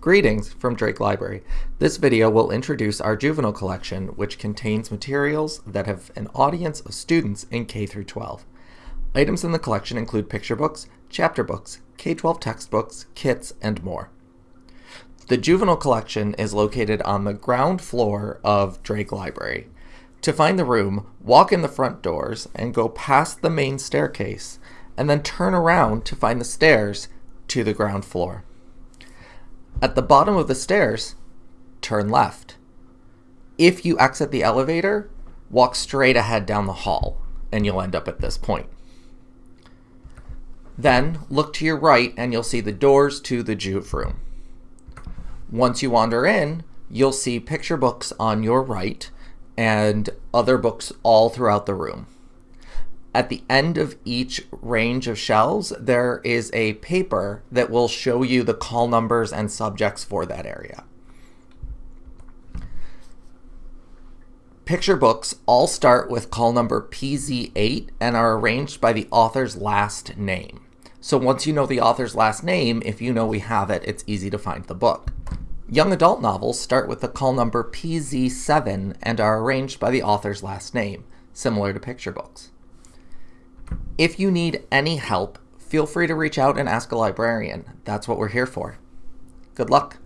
Greetings from Drake Library. This video will introduce our juvenile collection, which contains materials that have an audience of students in K through 12. Items in the collection include picture books, chapter books, K-12 textbooks, kits, and more. The juvenile collection is located on the ground floor of Drake Library. To find the room, walk in the front doors and go past the main staircase, and then turn around to find the stairs to the ground floor. At the bottom of the stairs, turn left. If you exit the elevator, walk straight ahead down the hall, and you'll end up at this point. Then look to your right and you'll see the doors to the Juve room. Once you wander in, you'll see picture books on your right and other books all throughout the room. At the end of each range of shelves, there is a paper that will show you the call numbers and subjects for that area. Picture books all start with call number PZ8 and are arranged by the author's last name. So once you know the author's last name, if you know we have it, it's easy to find the book. Young adult novels start with the call number PZ7 and are arranged by the author's last name, similar to picture books. If you need any help, feel free to reach out and ask a librarian. That's what we're here for. Good luck.